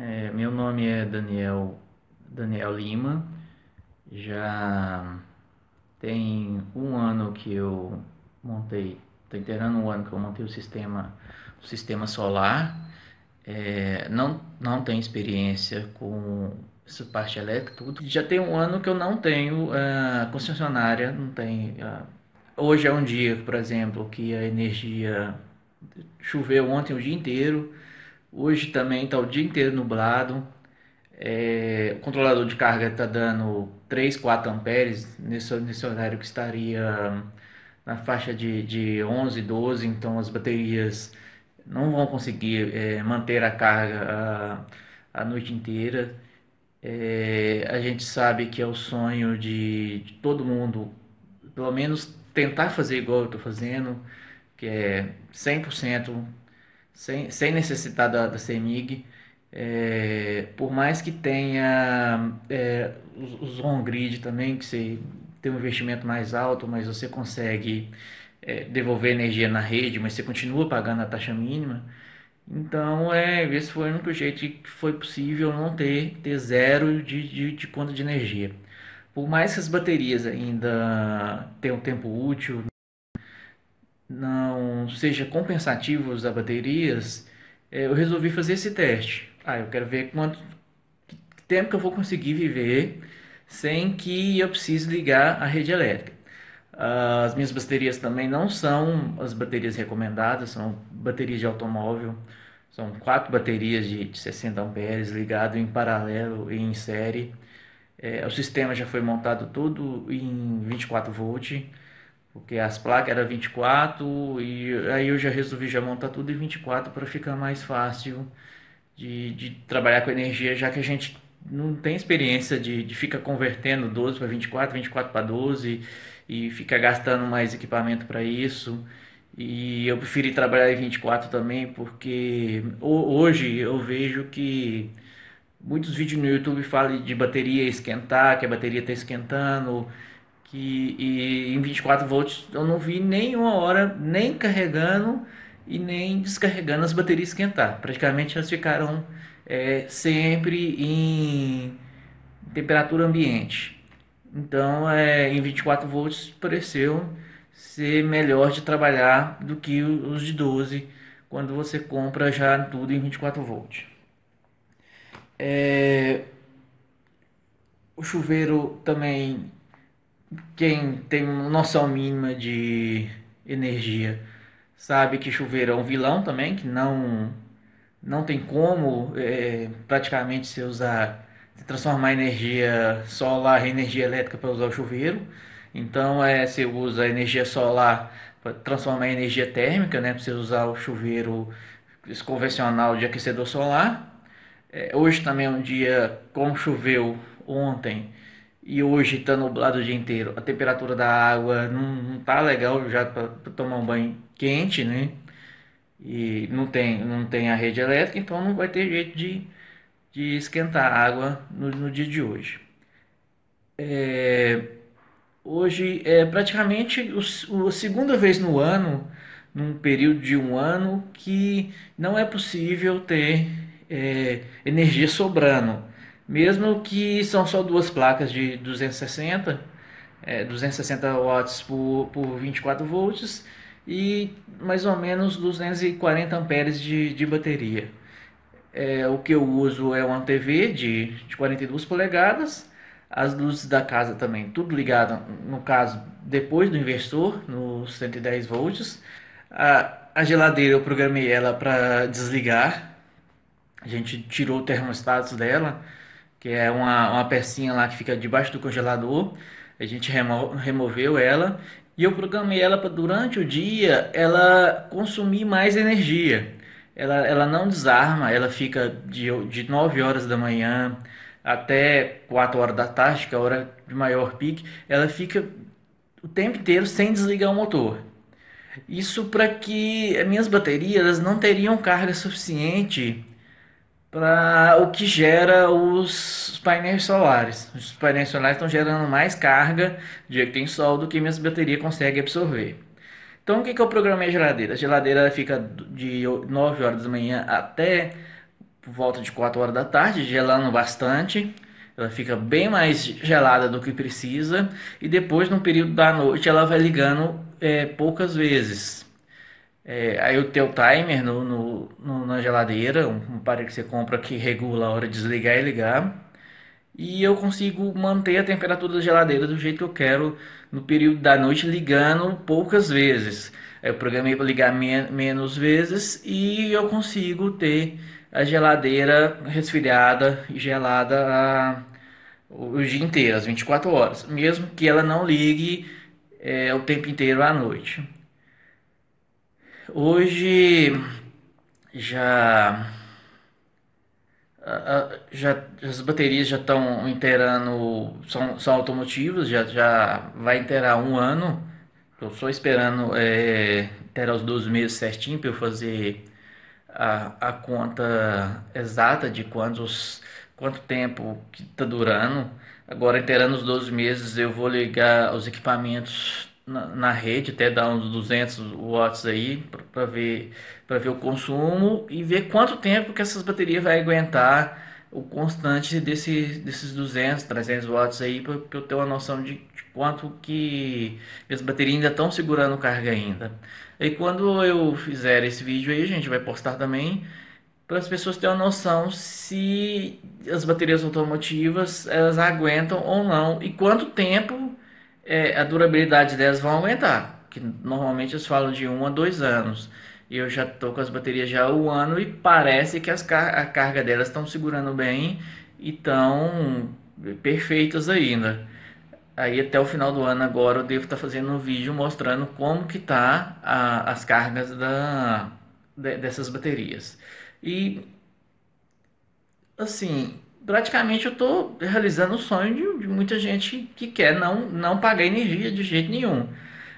É, meu nome é Daniel, Daniel Lima. Já tem um ano que eu montei, está inteirando um ano que eu montei o sistema, o sistema solar. É, não, não tenho experiência com essa parte elétrica, tudo. Já tem um ano que eu não tenho uh, concessionária, não tem. Uh, hoje é um dia, por exemplo, que a energia choveu ontem o dia inteiro, hoje também está o dia inteiro nublado. É, o controlador de carga está dando 3, 4 amperes nesse, nesse horário que estaria na faixa de, de 11, 12, então as baterias não vão conseguir é, manter a carga a, a noite inteira. É, a gente sabe que é o sonho de, de, todo mundo, pelo menos tentar fazer igual eu estou fazendo, que é 100%, sem, sem necessitar da, da CEMIG. É, por mais que tenha é, os, os on-grid também, que você tem um investimento mais alto, mas você consegue é, devolver energia na rede, mas você continua pagando a taxa mínima. Então, é, esse foi o único jeito que foi possível não ter, ter zero de, de, de conta de energia. Por mais que as baterias ainda tenham tempo útil, não seja compensativo usar baterias, é, eu resolvi fazer esse teste. Ah, eu quero ver quanto tempo que eu vou conseguir viver sem que eu precise ligar a rede elétrica. As minhas baterias também não são as baterias recomendadas, são baterias de automóvel. São quatro baterias de, 60 amperes ligado em paralelo e em série. É, o sistema já foi montado todo em 24 volts, porque as placas eram 24 e aí eu já resolvi já montar tudo em 24 para ficar mais fácil de, de trabalhar com energia, já que a gente não tem experiência de, de ficar convertendo 12 para 24, 24 para 12 e ficar gastando mais equipamento para isso. E eu preferi trabalhar em 24 também, porque hoje eu vejo que muitos vídeos no YouTube falam de bateria esquentar, que a bateria está esquentando, que e em 24 volts eu não vi nenhuma hora nem carregando e nem descarregando as baterias esquentar. Praticamente elas ficaram é, sempre em temperatura ambiente. Então, é, em 24 volts pareceu ser melhor de trabalhar do que os de 12 quando você compra já tudo em 24 volts. É, o chuveiro também, quem tem noção mínima de energia, sabe que chuveiro é um vilão também, que não, não tem como é, praticamente se usar transformar energia solar em energia elétrica para usar o chuveiro. Então, é, você usa energia solar para transformar em energia térmica, né? Para você usar o chuveiro convencional de aquecedor solar. É, hoje também é um dia, como choveu ontem e hoje está nublado o dia inteiro, a temperatura da água não, não tá legal já para tomar um banho quente, né? E não tem, não tem a rede elétrica, então não vai ter jeito de de esquentar água no, no dia de hoje. É, hoje é praticamente o, a segunda vez no ano, num período de um ano, que não é possível ter é, energia sobrando. Mesmo que são só duas placas de 260, é, 260 watts por, por 24 volts e mais ou menos 240 amperes de, de bateria. É, o que eu uso é uma TV de, de 42 polegadas, as luzes da casa também, tudo ligado, no caso, depois do inversor, no 110 volts. A, a geladeira eu programei ela para desligar, a gente tirou o termostato dela, que é uma, uma pecinha lá que fica debaixo do congelador, a gente remo, removeu ela e eu programei ela para durante o dia ela consumir mais energia. Ela, ela não desarma, ela fica de, de 9 horas da manhã até 4 horas da tarde, que é a hora de maior pique, ela fica o tempo inteiro sem desligar o motor. Isso para que as minhas baterias não teriam carga suficiente para o que gera os painéis solares. Os painéis solares estão gerando mais carga de que tem sol do que minhas baterias conseguem absorver. Então, o que, que eu programei a geladeira? A geladeira fica de 9 horas da manhã até volta de 4 horas da tarde, gelando bastante. Ela fica bem mais gelada do que precisa. E depois, no período da noite, ela vai ligando é, poucas vezes. É, aí o teu timer no, no, no, na geladeira, um aparelho que você compra que regula a hora de desligar e ligar. E eu consigo manter a temperatura da geladeira do jeito que eu quero no período da noite, ligando poucas vezes. Eu programei para ligar men menos vezes e eu consigo ter a geladeira resfriada e gelada a, o dia inteiro, as 24 horas, mesmo que ela não ligue é, o tempo inteiro à noite. Hoje já, já as baterias já estão inteirando, são, são automotivas, já, já vai inteirar um ano. Estou só esperando é, inteirar os 12 meses certinho para eu fazer a, a conta exata de quantos, quanto tempo que está durando. Agora, inteirando os 12 meses, eu vou ligar os equipamentos na, na rede, até dar uns 200 watts aí, para ver, para ver o consumo e ver quanto tempo que essas baterias vai aguentar o constante desse, desses 200, 300 watts aí, para eu ter uma noção de, de quanto que as baterias ainda estão segurando carga ainda. E quando eu fizer esse vídeo aí, a gente vai postar também para as pessoas terem uma noção se as baterias automotivas elas aguentam ou não e quanto tempo é, a durabilidade delas vão aumentar, que normalmente eles falam de um a dois anos. E eu já estou com as baterias já há um ano e parece que as car a carga delas estão segurando bem e estão perfeitas ainda. Aí até o final do ano agora eu devo estar tá fazendo um vídeo mostrando como que tá a, as cargas da, de, dessas baterias. E assim, praticamente eu estou realizando o sonho de, de, muita gente que quer não, não pagar energia de jeito nenhum.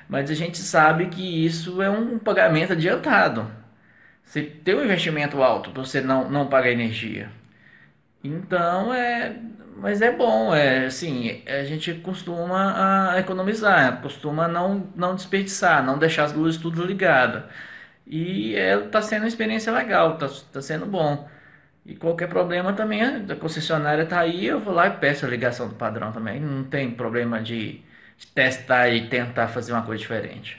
Mas a gente sabe que isso é um pagamento adiantado. Você tem um investimento alto para você não, não pagar energia. Então é. Mas é bom, é assim, a gente costuma a economizar, costuma não, não desperdiçar, não deixar as luzes tudo ligadas. E está é, sendo uma experiência legal, está tá sendo bom. E qualquer problema também, a concessionária está aí, eu vou lá e peço a ligação do padrão também. Não tem problema de, de testar e tentar fazer uma coisa diferente.